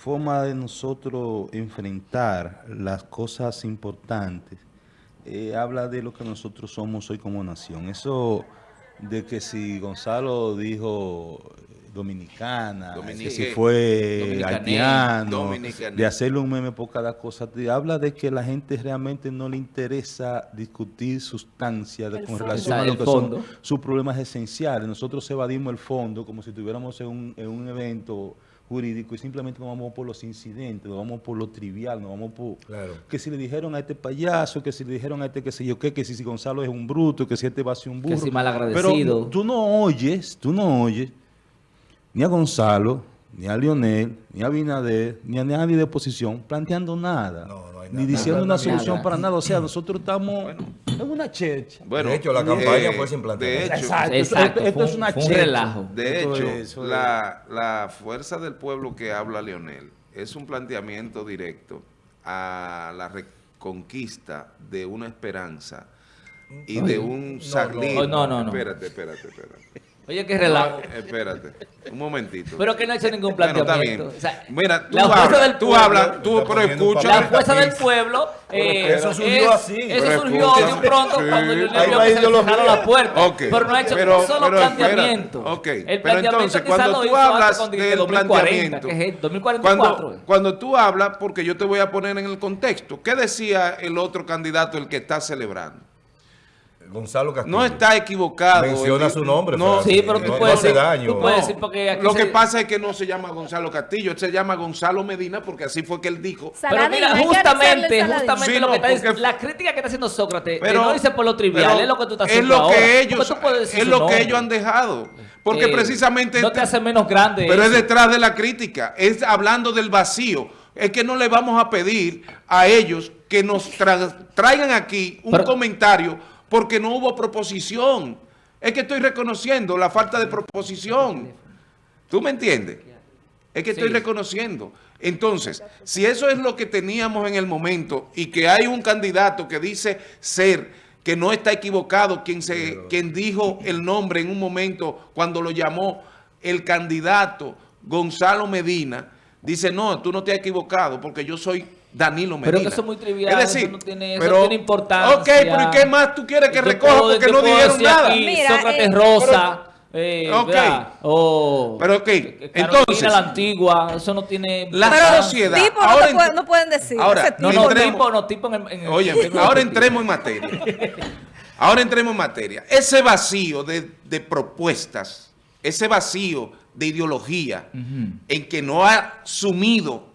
forma de nosotros enfrentar las cosas importantes eh, habla de lo que nosotros somos hoy como nación. Eso de que si Gonzalo dijo dominicana, que si fue haitiano, de hacerle un meme por cada cosa, te habla de que la gente realmente no le interesa discutir sustancia con relación a lo que son sus problemas esenciales. Nosotros evadimos el fondo como si estuviéramos en un, en un evento jurídico y simplemente nos vamos por los incidentes, nos vamos por lo trivial, nos vamos por... Que si le dijeron a este payaso, que si le dijeron a este qué sé yo qué, que si, Gonzalo es un bruto, que si este va a ser un burro. Que si mal agradecido. Pero tú no oyes, tú no oyes ni a Gonzalo, ni a Lionel, ni a Binader, ni a nadie de oposición planteando nada. ni diciendo una solución para nada. O sea, nosotros estamos en una checha. Bueno, de hecho, la campaña fue sin plantear. De hecho, exacto, esto, es una checha. relajo. De hecho, la, la fuerza del pueblo que habla Lionel es un planteamiento directo a la reconquista de una esperanza y de un no, No, no, no. Espérate, espérate, espérate. Oye, qué relajo. espérate, un momentito. Pero que no ha hecho ningún planteamiento. Bueno, está bien. Mira, tú hablas, del tú hablas, tú, pero escucha. La fuerza del pueblo. Eh, eso surgió así. Eso surgió de un pronto cuando yo le vio que se cerraron la puerta. Pero no ha hecho un solo planteamiento. Ok, el pero entonces, cuando tú hablas del planteamiento, que es 2044. Cuando tú hablas, porque yo te voy a poner en el contexto, ¿qué decía el otro candidato, el que está celebrando? Gonzalo Castillo. No está equivocado. Menciona su nombre. No, sí, pero tú puedes, decir, daño. Tú puedes decir porque Lo que pasa es que no se llama Gonzalo Castillo, se llama Gonzalo Medina porque así fue que él dijo. Pero mira, justamente, justamente lo que está diciendo, la crítica que está haciendo Sócrates, pero, no dice por lo trivial, es lo que tú estás haciendo es lo que Ellos, es lo que ellos han dejado. Porque eh, precisamente... No te hace menos grande Pero es detrás de la crítica, es hablando del vacío. Es que no le vamos a pedir a ellos que nos traigan aquí un comentario porque no hubo proposición. Es que estoy reconociendo la falta de proposición. ¿Tú me entiendes? Es que estoy reconociendo. Entonces, si eso es lo que teníamos en el momento y que hay un candidato que dice ser, que no está equivocado, quien, se, quien dijo el nombre en un momento cuando lo llamó el candidato Gonzalo Medina, dice, no, tú no te has equivocado porque yo soy Danilo Medina. Pero eso es muy trivial, es decir, eso no tiene, eso tiene importancia. Ok, pero ¿y qué más tú quieres que recoja porque no dijeron nada? Mira, Sócrates eh, Rosa. Eh, ok. O, pero ok, entonces. la antigua, eso no tiene. La sociedad. Tipo ahora no, no, pueden decir. Ahora, no, no, tipo, no, tipo en, en Oye, ahora entremos en materia. ahora entremos en materia. Ese vacío de, de propuestas, ese vacío de ideología, en que no ha sumido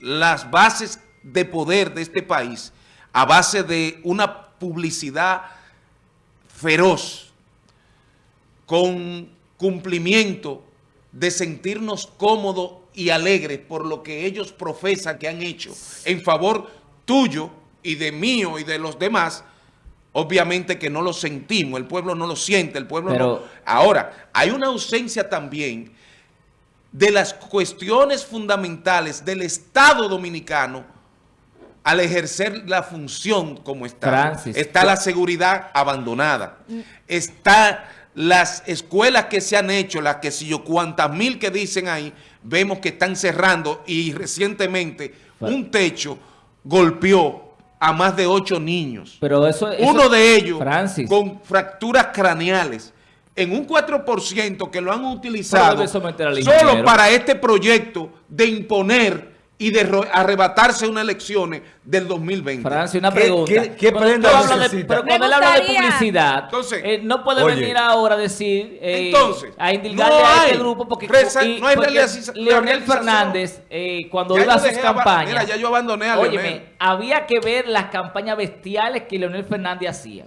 las bases de poder de este país a base de una publicidad feroz, con cumplimiento de sentirnos cómodos y alegres por lo que ellos profesan que han hecho en favor tuyo y de mío y de los demás, obviamente que no lo sentimos, el pueblo no lo siente, el pueblo no... Ahora, hay una ausencia también de las cuestiones fundamentales del Estado Dominicano al ejercer la función como Estado. está la seguridad abandonada. Está las escuelas que se han hecho, las que si yo cuantas mil que dicen ahí, vemos que están cerrando y recientemente un techo golpeó a más de ocho niños. Pero eso, Uno de ellos con fracturas craneales en un 4% que lo han utilizado solo para este proyecto de imponer y de arrebatarse unas elecciones del 2020. Francia, una pregunta. ¿Qué, qué, prenda pero cuando él habla de publicidad, entonces, eh, no puede venir ahora a decir, eh, entonces, a indilgarle a este grupo, porque, no hay Leonel Fernández, eh, cuando iba a sus campañas, mira, ya yo abandoné a Óyeme, había que ver las campañas bestiales que Leonel Fernández hacía.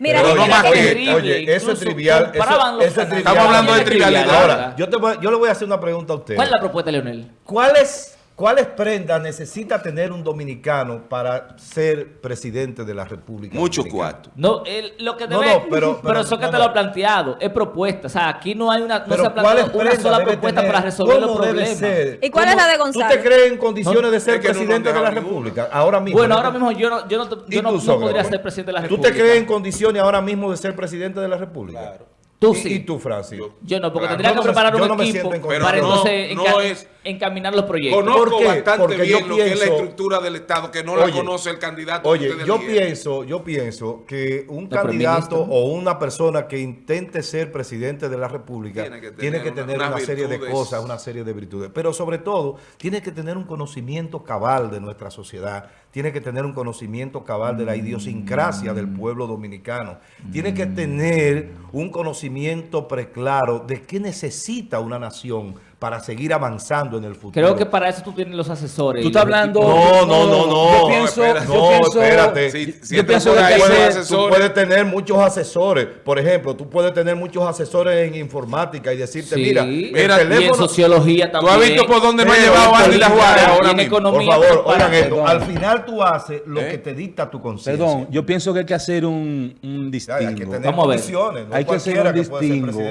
Mira, no más que, oye, eso es trivial. Eso, eso es trivial. Estamos hablando de trivialidad. Ahora, yo, te voy, yo le voy a hacer una pregunta a usted. ¿Cuál es la propuesta, Leonel? ¿Cuál es ¿Cuáles prendas necesita tener un dominicano para ser presidente de la República Mucho cuarto. No, lo que debe, no, no, pero, pero, eso que te lo ha planteado, es propuesta. O sea, aquí no hay una, no se ha planteado una sola propuesta para resolver los problemas. Ser? ¿Y cuál es la de Gonzalo? ¿Tú te crees en condiciones de ser presidente de la República? Ahora mismo. Bueno, ahora mismo yo no, yo no, yo no, podría ser presidente de la República. ¿Tú te crees en condiciones ahora mismo de ser presidente de la República? Claro. Tú sí. ¿Y tú, Francis? Yo no, porque tendría que preparar un equipo para entonces... No es encaminar los proyectos. Conozco bastante bien lo que es la estructura del Estado, que no la conoce el candidato. Oye, yo pienso, yo pienso que un candidato o una persona que intente ser presidente de la República tiene que tener, una, serie de cosas, una serie de virtudes. Pero sobre todo, tiene que tener un conocimiento cabal de nuestra sociedad, tiene que tener un conocimiento cabal de la idiosincrasia del pueblo dominicano, tiene que tener un conocimiento preclaro de qué necesita una nación para seguir avanzando en el futuro. Creo que para eso tú tienes los asesores. Tú estás hablando... No, no, no, no. Yo pienso... no, espérate. yo pienso que puedes, tú puedes tener muchos asesores. Por ejemplo, tú puedes tener muchos asesores en informática y decirte, mira, el teléfono... Y en sociología también. Tú has visto por dónde me ha llevado Ángel Juárez ahora mismo. Por favor, oigan esto. Al final tú haces lo que te dicta tu conciencia. Perdón, yo pienso que hay que hacer un, un distingo. Hay que tener Vamos condiciones. No hay que hacer un distingo.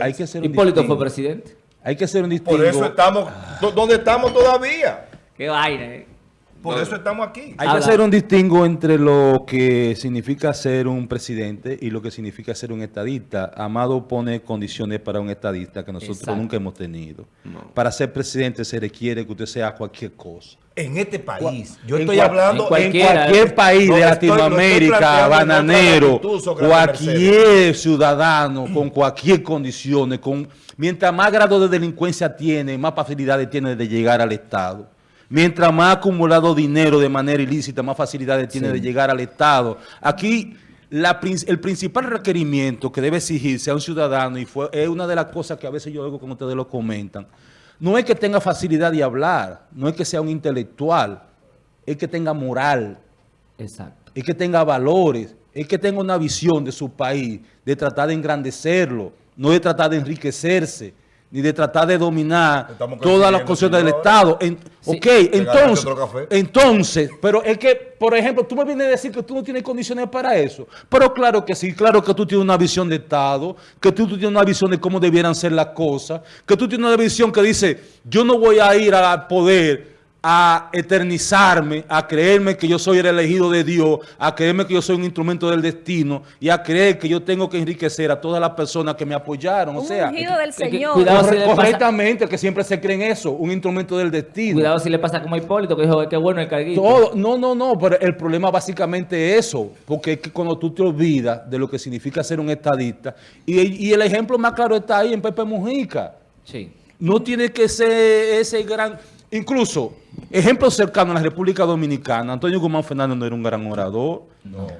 Hay que ser un Hipólito fue presidente. Hay que hacer un distingo. Por eso estamos donde estamos todavía. Qué vaina, eh. Por eso estamos aquí. Hay que hacer un distingo entre lo que significa ser un presidente y lo que significa ser un estadista. Amado pone condiciones para un estadista que nosotros nunca hemos tenido. Para ser presidente se requiere que usted sea cualquier cosa. En este país. Yo estoy hablando en, cualquier país de Latinoamérica, bananero, cualquier ciudadano con cualquier condiciones, con mientras más grado de delincuencia tiene, más facilidades tiene de llegar al Estado. Mientras más acumulado dinero de manera ilícita, más facilidades tiene de llegar al Estado. Aquí el principal requerimiento que debe exigirse a un ciudadano, y fue, es una de las cosas que a veces yo oigo como ustedes lo comentan, no es que tenga facilidad de hablar, no es que sea un intelectual, es que tenga moral, Exacto. es que tenga valores, es que tenga una visión de su país, de tratar de engrandecerlo, no de tratar de enriquecerse, ni de tratar de dominar todas las cosas del Estado. ok, entonces, entonces, pero es que, por ejemplo, tú me vienes a decir que tú no tienes condiciones para eso. Pero claro que sí, claro que tú tienes una visión de Estado, que tú, tú tienes una visión de cómo debieran ser las cosas, que tú tienes una visión que dice, yo no voy a ir al poder a eternizarme, a creerme que yo soy el elegido de Dios, a creerme que yo soy un instrumento del destino y a creer que yo tengo que enriquecer a todas las personas que me apoyaron. o sea, del Señor. cuidado si correctamente, que siempre se creen eso, un instrumento del destino. Cuidado si le pasa como a Hipólito, que dijo que bueno el carguito. Todo, no, no, no, pero el problema básicamente es eso, porque es que cuando tú te olvidas de lo que significa ser un estadista, y, y el ejemplo más claro está ahí en Pepe Mujica. Sí. No tiene que ser ese gran Incluso, ejemplo cercano a la República Dominicana, Antonio Guzmán Fernández no era un gran orador.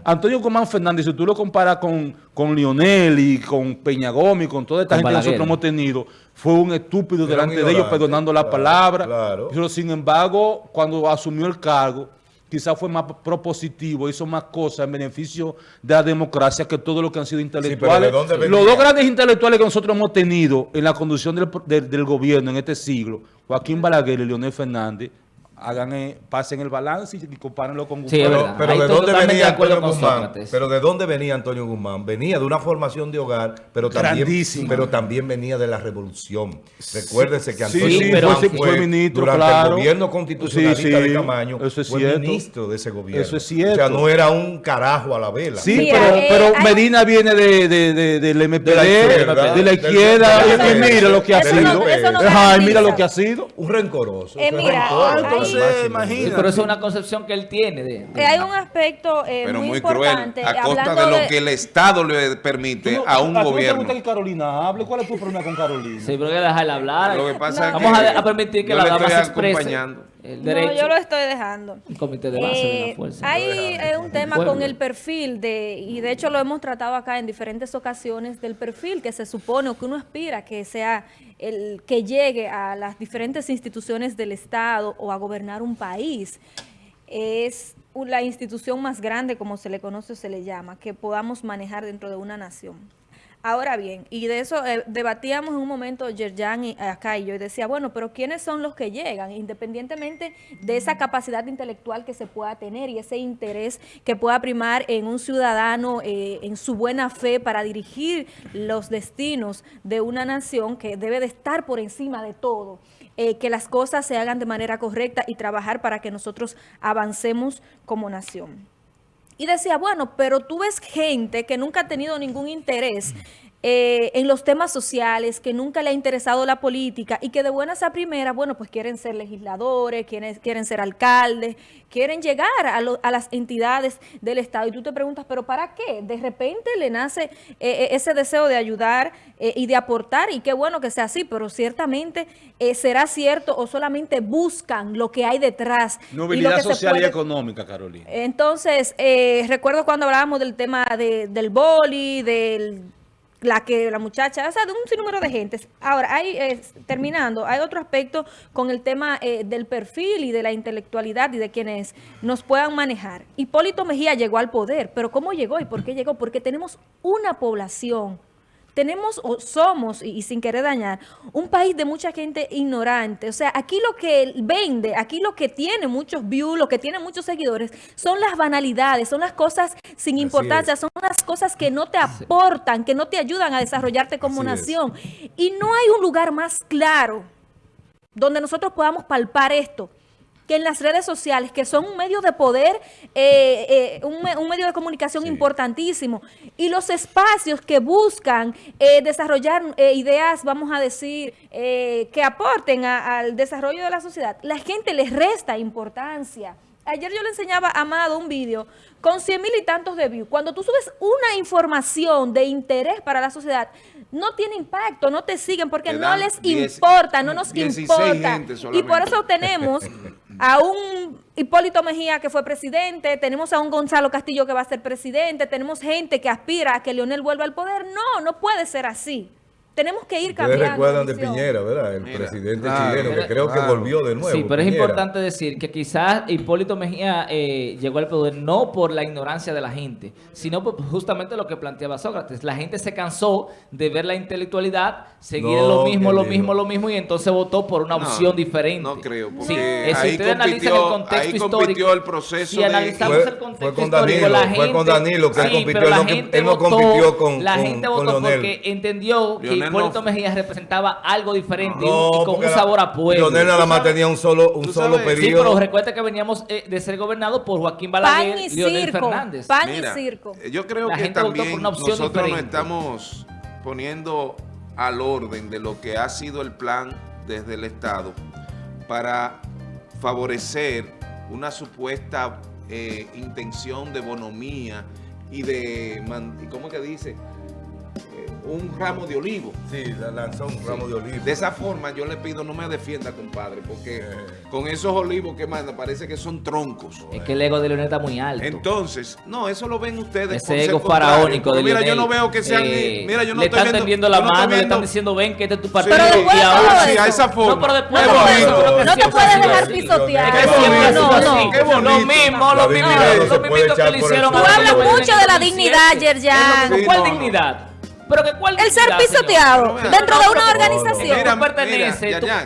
Antonio Guzmán Fernández, si tú lo comparas con, con Lionel y con Peña Gómez con toda esta gente que nosotros hemos tenido, fue un estúpido delante de ellos perdonando la palabra. Pero sin embargo, cuando asumió el cargo, quizás fue más propositivo, hizo más cosas en beneficio de la democracia que todo lo que han sido intelectuales. Los dos grandes intelectuales que nosotros hemos tenido en la conducción del, del gobierno en este siglo, Joaquín Balaguer y Leonel Fernández, hagan eh, pasen el balance y compárenlo con Guzmán. pero, de dónde venía Antonio Guzmán? Pero de dónde venía Antonio Guzmán? Venía de una formación de hogar, pero también, pero también venía de la revolución. Recuérdense que Antonio Guzmán fue, ministro, durante el gobierno constitucionalista de Camaño, fue ministro de ese gobierno. Eso es cierto. O sea, no era un carajo a la vela. Sí, pero, eh, pero Medina viene de, de, de, del MPD, de la izquierda, y mira lo que ha sido. Ay, mira lo que ha sido. Un rencoroso. Eh, mira, pero eso es una concepción que él tiene. De, eh, hay un aspecto eh, pero muy, importante. a costa de lo que el Estado le permite a un gobierno. ¿A ti te gusta que Carolina hable? ¿Cuál es tu problema con Carolina? Sí, pero hay que dejarla hablar. Lo que pasa Vamos es que a, permitir que la dama se exprese. No, yo lo estoy dejando. El comité de base de la eh, fuerza. Hay un tema con el perfil, de y de hecho lo hemos tratado acá en diferentes ocasiones, del perfil que se supone o que uno aspira que sea el que llegue a las diferentes instituciones del Estado o a gobernar un país. Es la institución más grande, como se le conoce o se le llama, que podamos manejar dentro de una nación. Ahora bien, y de eso eh, debatíamos en un momento Yerjan y acá y yo, y decía, bueno, pero ¿quiénes son los que llegan? Independientemente de esa capacidad intelectual que se pueda tener y ese interés que pueda primar en un ciudadano, eh, en su buena fe para dirigir los destinos de una nación que debe de estar por encima de todo. Eh, que las cosas se hagan de manera correcta y trabajar para que nosotros avancemos como nación. Y decía, bueno, pero tú ves gente que nunca ha tenido ningún interés eh, en los temas sociales, que nunca le ha interesado la política y que de buenas a primeras, bueno, pues quieren ser legisladores, quieren, quieren ser alcaldes, quieren llegar a, a, las entidades del Estado. Y tú te preguntas, ¿pero para qué? De repente le nace eh, eh, ese deseo de ayudar y de aportar, y qué bueno que sea así, pero ciertamente será cierto o solamente buscan lo que hay detrás. Nobilidad social y económica, Carolina. Entonces, recuerdo cuando hablábamos del tema del boli, del la que la muchacha, o sea, de un sinnúmero de gentes. Ahora, hay, terminando, hay otro aspecto con el tema eh, del perfil y de la intelectualidad y de quienes nos puedan manejar. Hipólito Mejía llegó al poder, pero ¿cómo llegó y por qué llegó? Porque tenemos una población tenemos o somos, y, sin querer dañar, un país de mucha gente ignorante. O sea, aquí lo que vende, aquí lo que tiene muchos views, lo que tiene muchos seguidores, son las banalidades, son las cosas sin importancia, son las cosas que no te aportan, que no te ayudan a desarrollarte como nación. Y no hay un lugar más claro donde nosotros podamos palpar esto que en las redes sociales, que son un medio de poder, eh, eh, un, medio de comunicación importantísimo, y los espacios que buscan eh, desarrollar ideas, vamos a decir, que aporten al desarrollo de la sociedad, la gente les resta importancia. Ayer yo le enseñaba a Amado un vídeo con 100 mil y tantos de views. Cuando tú subes una información de interés para la sociedad, no tiene impacto, no te siguen porque no les importa, no nos importa. Y por eso tenemos a un Hipólito Mejía que fue presidente, tenemos a un Gonzalo Castillo que va a ser presidente, tenemos gente que aspira a que Leonel vuelva al poder. No, no puede ser así. Tenemos que ir cambiando. Ustedes recuerdan de Piñera, ¿verdad? El presidente chileno, que creo que volvió de nuevo. Sí, pero es importante decir que quizás Hipólito Mejía eh, llegó al poder no por la ignorancia de la gente, sino por justamente lo que planteaba Sócrates. La gente se cansó de ver la intelectualidad, seguir lo mismo, lo mismo, lo mismo, y entonces votó por una opción diferente. No creo, porque sí, eh, si ustedes analizan el contexto histórico, el proceso si analizamos el contexto fue con Danilo, histórico, la gente... Fue con Danilo que él compitió, él no, él no compitió con La gente votó porque entendió que Hipólito Mejía representaba algo diferente y, con un sabor a pueblo. Leonel nada más tenía un solo, un solo periodo. Sí, pero recuerda que veníamos eh, de ser gobernado por Joaquín Balaguer y Leonel Fernández. Pan y circo. Eh, yo creo que también nosotros nos estamos poniendo al orden de lo que ha sido el plan desde el Estado para favorecer una supuesta eh, intención de bonomía y de, ¿cómo que dice? Un ramo de olivo. Sí, lanzó un ramo de olivo. De esa forma yo le pido no me defienda, compadre, porque con esos olivos que manda parece que son troncos. Es que el ego de Leonel está muy alto. Entonces, no, eso lo ven ustedes. Ese ego faraónico de Mira, yo no veo que sean... Eh, mira, yo no le estoy están tendiendo la mano, le están diciendo, ven que este es tu partido. pero después y ahora sí, a esa forma. No, pero después de eso, no te puedes dejar pisotear. No, no, qué bonito. Lo mismo, lo mismo, lo mismo que le hicieron. Tú hablas mucho de la dignidad, Yerjan. ¿Cuál dignidad? Pero que cuál El ser pisoteado dentro de una organización.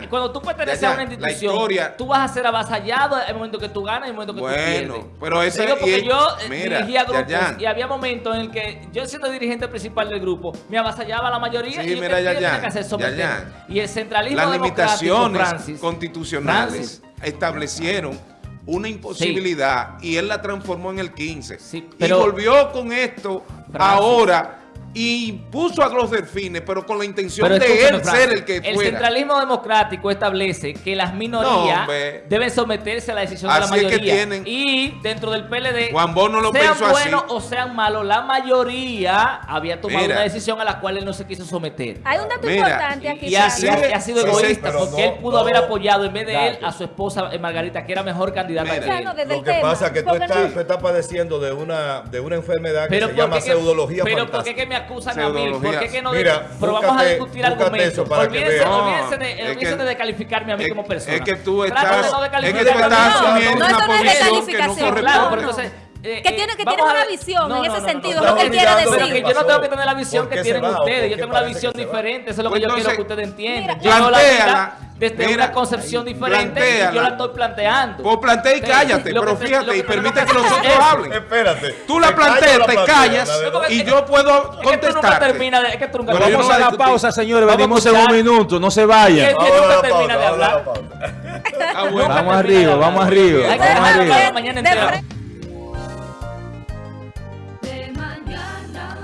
cuando tú perteneces a una institución, tú vas a ser avasallado en el momento que tú ganas y en el momento que tú pierdes. pero ese... porque yo eh, dirigía grupos y había momentos en el que yo siendo dirigente principal del grupo, me avasallaba la mayoría y mira, ya, ya, que Y el centralismo Las limitaciones constitucionales establecieron una imposibilidad y él la transformó en el 15. y volvió con esto ahora y puso a los delfines, pero con la intención de él ser el que fuera. El centralismo democrático establece que las minorías deben someterse a la decisión de la mayoría. y dentro del PLD, Juan Bono lo sean buenos o sean malos, la mayoría había tomado una decisión a la cual él no se quiso someter. Hay un dato importante aquí. Y, así ha, sido egoísta, porque él pudo haber apoyado en vez de él a su esposa eh, Margarita, que era mejor candidata que él. Lo que pasa es que tú estás, padeciendo de una, de una enfermedad que se llama pseudología Pero ¿por qué me acusan a mí? ¿Por qué que no? Mira, pero vamos a discutir argumentos. Olvídense, olvídense de, olvídense de descalificarme a mí como persona. Es que tú estás, es que tú estás asumiendo una posición que no corresponde. Claro, pero entonces... Eh, que tiene que tener una visión en ese sentido, es lo que él quiere decir. yo no tengo que tener la visión que tienen ustedes, yo tengo una visión diferente, eso es lo que yo quiero que ustedes entiendan. Yo no la desde una concepción diferente y yo la estoy planteando. Pues plantea y cállate, pero fíjate, y permite que los otros hablen. Espérate. Tú la planteas, te callas y yo puedo contestar. Es que tú nunca Vamos a la pausa, señores, venimos en un minuto, no se vayan. nunca termina de hablar. Vamos arriba, vamos arriba. Vamos arriba.